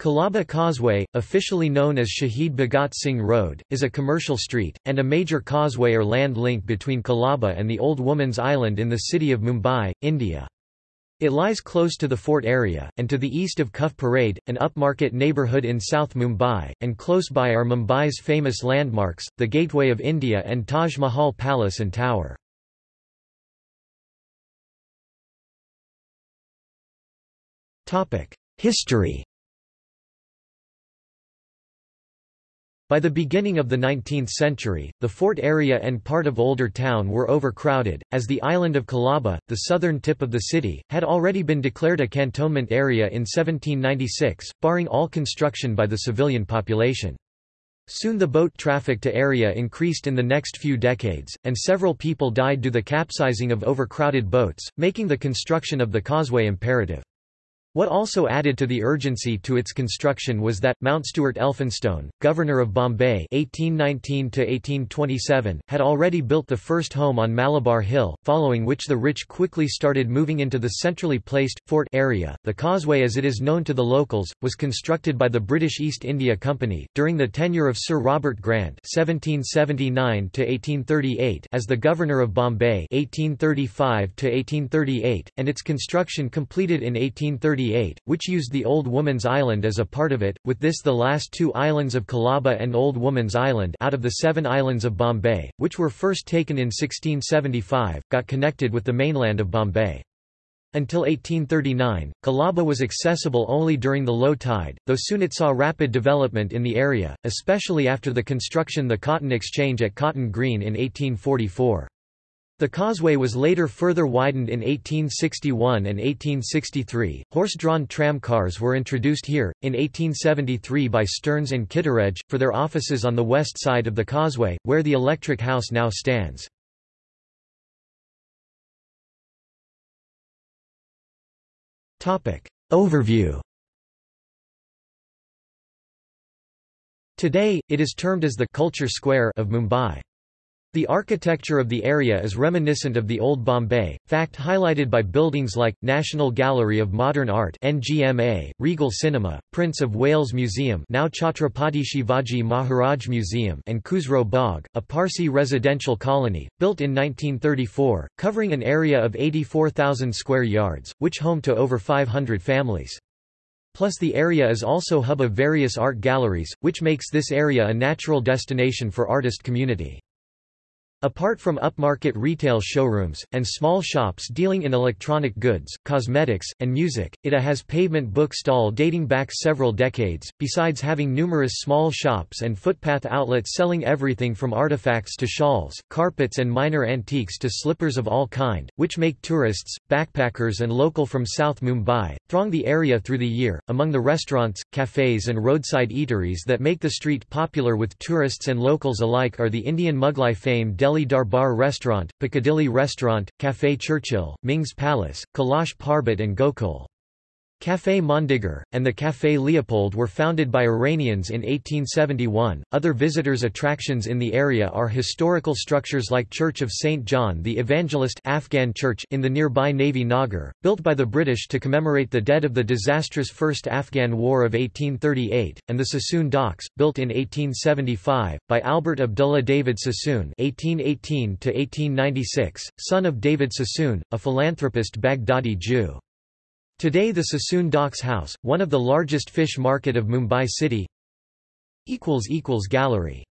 Colaba Causeway, officially known as Shahid Bhagat Singh Road, is a commercial street, and a major causeway or land link between Colaba and the Old Woman's Island in the city of Mumbai, India. It lies close to the fort area, and to the east of Cuff Parade, an upmarket neighbourhood in South Mumbai, and close by are Mumbai's famous landmarks, the Gateway of India and Taj Mahal Palace and Tower. History By the beginning of the 19th century, the fort area and part of Older Town were overcrowded, as the island of Colaba, the southern tip of the city, had already been declared a cantonment area in 1796, barring all construction by the civilian population. Soon the boat traffic to area increased in the next few decades, and several people died due to the capsizing of overcrowded boats, making the construction of the causeway imperative. What also added to the urgency to its construction was that, Mountstuart Elphinstone, Governor of Bombay 1819 had already built the first home on Malabar Hill, following which the rich quickly started moving into the centrally placed, fort area. The causeway as it is known to the locals, was constructed by the British East India Company, during the tenure of Sir Robert Grant 1779 as the Governor of Bombay 1835 and its construction completed in 1830 which used the Old Woman's Island as a part of it, with this the last two islands of Colaba and Old Woman's Island out of the seven islands of Bombay, which were first taken in 1675, got connected with the mainland of Bombay. Until 1839, Colaba was accessible only during the low tide, though soon it saw rapid development in the area, especially after the construction the Cotton Exchange at Cotton Green in 1844. The causeway was later further widened in 1861 and 1863. Horse-drawn tram cars were introduced here, in 1873 by Stearns and Kittredge, for their offices on the west side of the causeway, where the electric house now stands. Overview Today, it is termed as the «culture square» of Mumbai. The architecture of the area is reminiscent of the Old Bombay, fact highlighted by buildings like, National Gallery of Modern Art NGMA, Regal Cinema, Prince of Wales Museum now Chhatrapati Shivaji Maharaj Museum and Cusrow Baug, a Parsi residential colony, built in 1934, covering an area of 84,000 square yards, which home to over 500 families. Plus the area is also hub of various art galleries, which makes this area a natural destination for artist community. Apart from upmarket retail showrooms, and small shops dealing in electronic goods, cosmetics, and music, it has pavement book stall dating back several decades, besides having numerous small shops and footpath outlets selling everything from artifacts to shawls, carpets and minor antiques to slippers of all kind, which make tourists, backpackers and local from South Mumbai, throng the area through the year. Among the restaurants, cafes and roadside eateries that make the street popular with tourists and locals alike are the Indian Mughlai fame Delhi Darbar Restaurant, Piccadilly Restaurant, Café Churchill, Ming's Palace, Kailash Parbat and Gokul. Café Mondegar, and the Café Leopold were founded by Iranians in 1871. Other visitors' attractions in the area are historical structures like Church of St. John the Evangelist Afghan Church in the nearby Navy Nagar, built by the British to commemorate the dead of the disastrous First Afghan War of 1838, and the Sassoon Docks, built in 1875, by Albert Abdullah David Sassoon (1818–1896), son of David Sassoon, a philanthropist Baghdadi Jew. Today the Sassoon Docks House, one of the largest fish market of Mumbai city Gallery